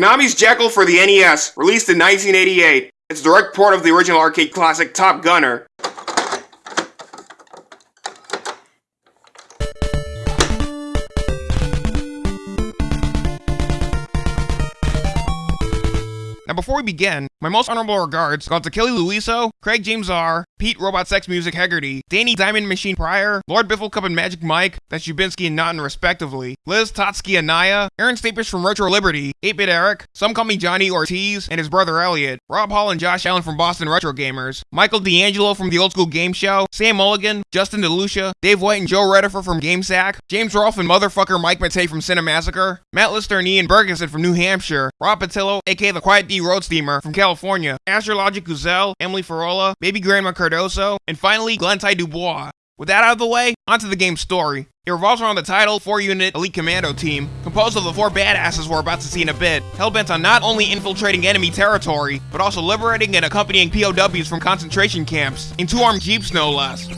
Konami's Jackal for the NES, released in 1988. It's a direct port of the original arcade classic Top Gunner. Now before we begin, my most honorable regards go out to Kelly Louiso, Craig James R, Pete Robot Sex Music Hegarty, Danny Diamond Machine Pryor, Lord Biffle Cup and Magic Mike, That Shubinsky and Naughton respectively, Liz Totsky Anaya, Aaron Staples from Retro Liberty, 8-Bit Eric, some call me Johnny Ortiz, and his brother Elliot, Rob Hall and Josh Allen from Boston Retro Gamers, Michael D'Angelo from the Old School Game Show, Sam Mulligan, Justin DeLucia, Dave White and Joe Redifer from GameSack, James Rolfe and motherfucker Mike Matei from Cinemassacre, Matt Lister and Ian Bergeson from New Hampshire, Rob Patillo, aka the Quiet D Road Steamer from California, Astrologic Guzelle, Emily Farola, Baby Grandma Cardoso, and finally Glenn Ty Dubois. With that out of the way, onto the game's story. It revolves around the title 4-unit elite commando team, composed of the four badasses we're about to see in a bit, hellbent on not only infiltrating enemy territory, but also liberating and accompanying POWs from concentration camps, in two armed jeeps no less.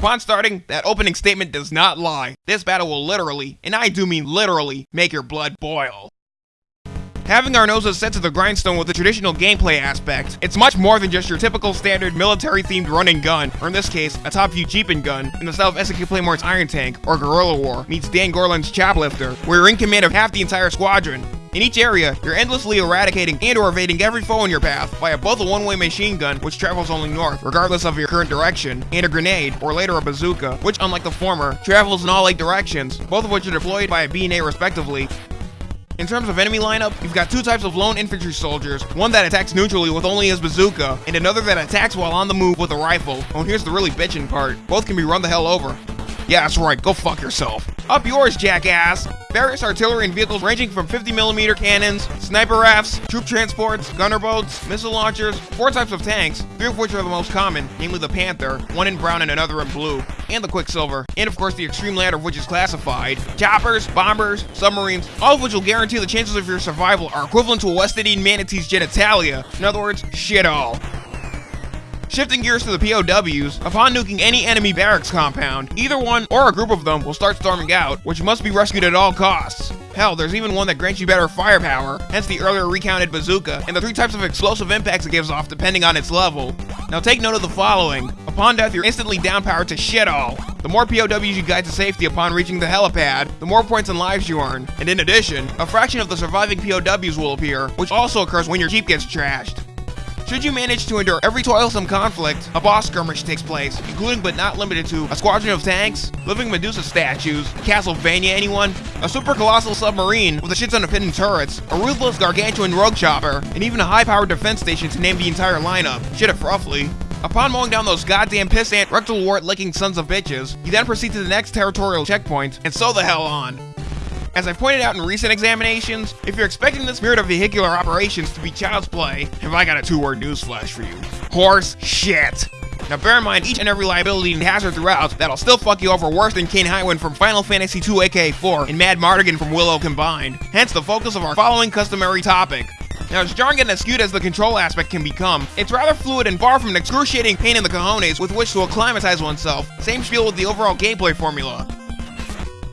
Upon starting, that opening statement does not lie. This battle will literally, and I do mean literally, make your blood boil. Having our noses set to the grindstone with the traditional gameplay aspect, it's much more than just your typical standard military-themed run and gun, or in this case, a top-view jeep and gun, in the style of SNK Playmore's Iron Tank, or Guerrilla War, meets Dan Gorlin's Choplifter, where you're in command of half the entire squadron, in each area, you're endlessly eradicating and or evading every foe in your path via both a one-way machine gun, which travels only north, regardless of your current direction, and a grenade, or later a bazooka, which unlike the former, travels in all eight directions, both of which are deployed by a B and A respectively, in terms of enemy lineup, you've got two types of lone infantry soldiers, one that attacks neutrally with only his bazooka, and another that attacks while on the move with a rifle. Oh, and here's the really bitchin' part. Both can be run the hell over. Yeah, that's right, go fuck yourself. Up yours, jackass! Various artillery and vehicles ranging from 50mm cannons, sniper rafts, troop transports, gunner boats, missile launchers, four types of tanks, three of which are the most common, namely the Panther, one in brown and another in blue, and the Quicksilver, and of course the extreme ladder of which is classified, choppers, bombers, submarines, all of which will guarantee the chances of your survival are equivalent to a West Indian manatee's genitalia. In other words, shit all. Shifting gears to the POWs, upon nuking any enemy barracks compound, either one or a group of them will start storming out, which must be rescued at all costs. Hell, there's even one that grants you better firepower, hence the earlier recounted bazooka, and the three types of explosive impacts it gives off depending on its level. Now take note of the following. Upon death, you're instantly downpowered to shit all. The more POWs you guide to safety upon reaching the helipad, the more points and lives you earn. And in addition, a fraction of the surviving POWs will appear, which also occurs when your jeep gets trashed. Should you manage to endure every toilsome conflict, a boss skirmish takes place, including but not limited to a squadron of tanks, living Medusa statues, Castlevania anyone, a super colossal submarine with a shit ton of hidden turrets, a ruthless gargantuan rogue chopper, and even a high-powered defense station to name the entire lineup. Shit if roughly. Upon mowing down those goddamn pissant rectal wart licking sons of bitches, you then proceed to the next territorial checkpoint, and so the hell on. As I pointed out in recent examinations, if you're expecting this spirit of vehicular operations to be child's play, have I got a two-word newsflash for you. Horse shit. Now bear in mind each and every liability and hazard throughout that'll still fuck you over worse than Kain Highwind from Final Fantasy II aka4 and Madmartigan from Willow combined. Hence the focus of our following customary topic. Now, as jarring and skewed as the control aspect can become, it's rather fluid and far from an excruciating pain in the cojones with which to acclimatize oneself. Same spiel with the overall gameplay formula.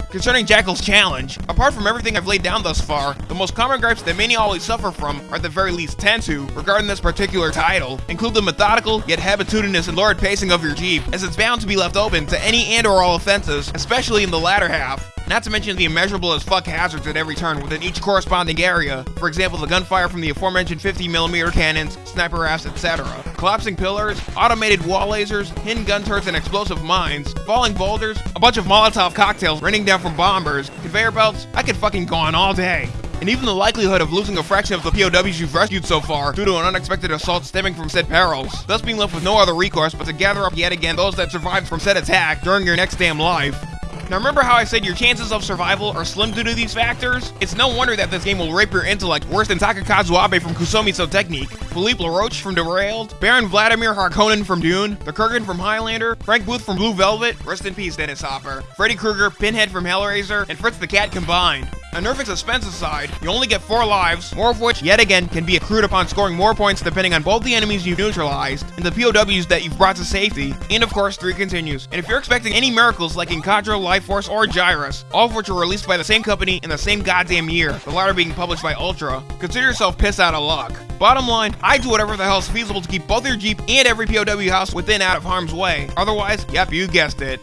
Concerning Jackal's challenge, apart from everything I've laid down thus far, the most common gripes that many always suffer from, or at the very least tend to, regarding this particular title, include the methodical, yet habitudinous and lurid pacing of your Jeep, as it's bound to be left open to any and or all offenses, especially in the latter half. Not to mention the immeasurable as fuck hazards at every turn within each corresponding area. For example, the gunfire from the aforementioned 50mm cannons, sniper rafts, etc. Collapsing pillars, automated wall lasers, hidden gun turrets and explosive mines, falling boulders, a bunch of Molotov cocktails raining down from bombers, conveyor belts, I could fucking go on all day. And even the likelihood of losing a fraction of the POWs you've rescued so far due to an unexpected assault stemming from said perils, thus being left with no other recourse but to gather up yet again those that survived from said attack during your next damn life. Now remember how I said your chances of survival are slim due to these factors? It's no wonder that this game will rape your intellect worse than Takakazu Abe from Kusomiso Technique, Philippe LaRoche from Derailed, Baron Vladimir Harkonnen from Dune, the Kurgan from Highlander, Frank Booth from Blue Velvet, rest in peace Dennis Hopper, Freddy Krueger, Pinhead from Hellraiser, and Fritz the Cat combined. A nerfing suspense aside, you only get 4 lives, more of which, yet again, can be accrued upon scoring more points depending on both the enemies you've neutralized and the POWs that you've brought to safety, and of course 3 continues. And if you're expecting any miracles like in Contra, Life Force, or Gyruss, all of which were released by the same company in the same goddamn year, the latter being published by Ultra, consider yourself pissed out of luck. Bottom line, I do whatever the hell is feasible to keep both your Jeep and every POW house within out of harm's way. Otherwise, yep, you guessed it.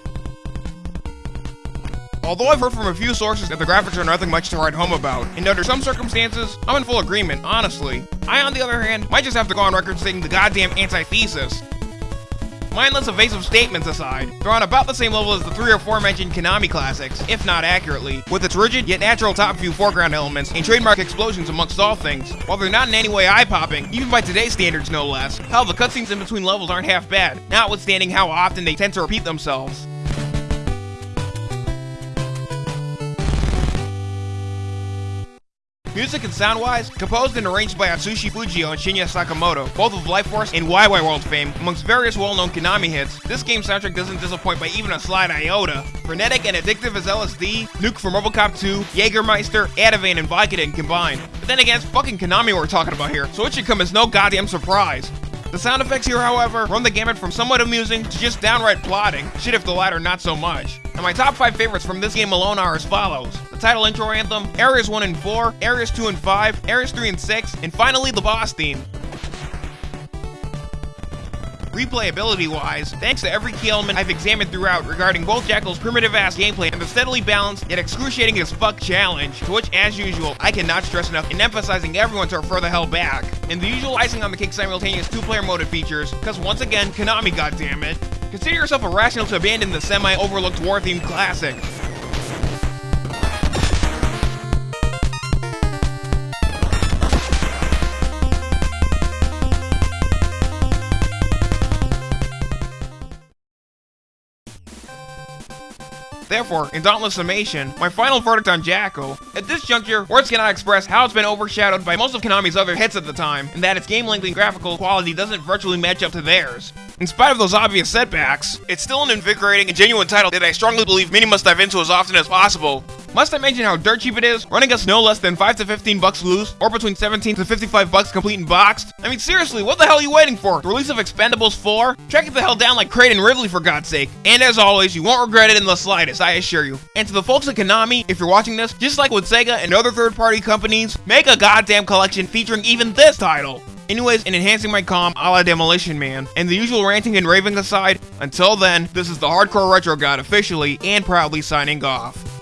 Although I've heard from a few sources that the graphics are nothing much to write home about, and under some circumstances, I'm in full agreement, honestly. I, on the other hand, might just have to go on record stating the goddamn antithesis. Mindless evasive statements aside, they're on about the same level as the three or four mentioned Konami classics, if not accurately, with its rigid yet natural top view foreground elements and trademark explosions amongst all things. While they're not in any way eye-popping, even by today's standards no less, hell, the cutscenes in between levels aren't half bad, notwithstanding how often they tend to repeat themselves. Music and sound-wise, composed and arranged by Atsushi Fujio and Shinya Sakamoto, both of Life Force and Wai Wai World fame, amongst various well-known Konami hits, this game's soundtrack doesn't disappoint by even a slight iota. Frenetic and addictive as LSD, Nuke from Robocop 2, Jägermeister, Ativan, and Vicodin combined. But then again, it's fucking Konami we're talking about here, so it should come as no goddamn surprise. The sound effects here, however, run the gamut from somewhat amusing to just downright plotting, shit if the latter not so much. And my top 5 favorites from this game alone are as follows. Title intro anthem, Areas 1 and 4, Areas 2 and 5, Areas 3 and 6, and finally the boss theme. Replayability wise, thanks to every key element I've examined throughout regarding both Jackal's primitive ass gameplay and the steadily balanced yet excruciating as fuck challenge, to which as usual, I cannot stress enough in emphasizing everyone to refer the hell back. And the usual icing on the cake simultaneous two player mode features, because once again, Konami goddammit. Consider yourself irrational to abandon the semi overlooked war themed classic. Therefore, in dauntless summation, my final verdict on Jackal, At this juncture, words cannot express how it's been overshadowed by most of Konami's other hits at the time, and that its game length and graphical quality doesn't virtually match up to theirs. In spite of those obvious setbacks, it's still an invigorating and genuine title that I strongly believe many must dive into as often as possible. Must I mention how dirt cheap it is? Running us no less than 5 to 15 bucks loose, or between 17 to 55 bucks complete and boxed? I mean seriously, what the hell are you waiting for? The release of Expendables 4? Track it the hell down like and Ridley for God's sake. And as always, you won't regret it in the slightest, I assure you. And to the folks at Konami, if you're watching this, just like with Sega and other third-party companies, make a goddamn collection featuring even this title. Anyways, in enhancing my calm a la Demolition Man, and the usual ranting and raving aside, until then, this is the Hardcore Retro God officially and proudly signing off.